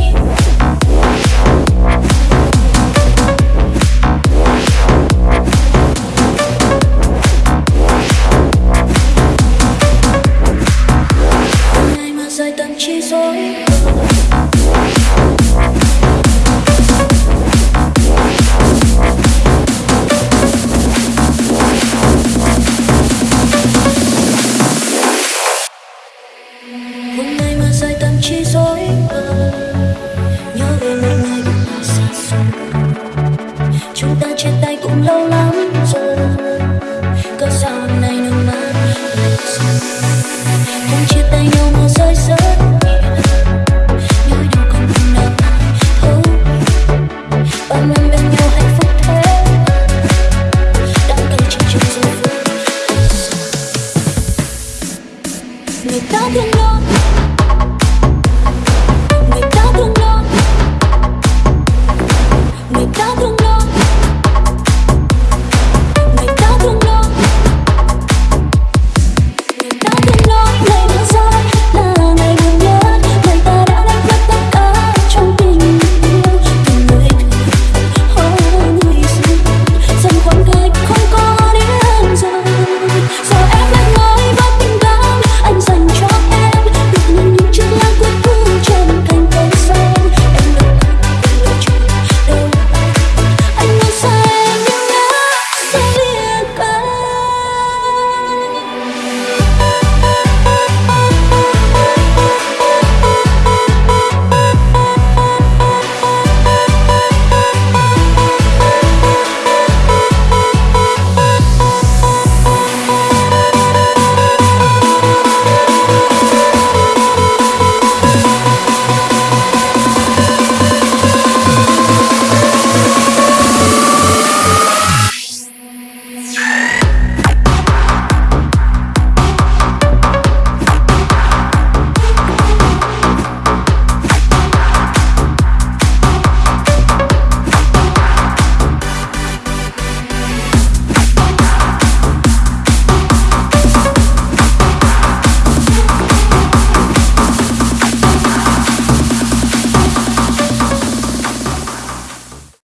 You. chúng ta chia tay cũng lâu lắm rồi. Cớ sao hôm nay nước mắt cũng chia tay nhau mà rơi rớt. Nỗi đau còn buồn đau oh. bao năm bên nhau hạnh phúc thế. Đã đâu chỉ chung rồi người ta thương nhau.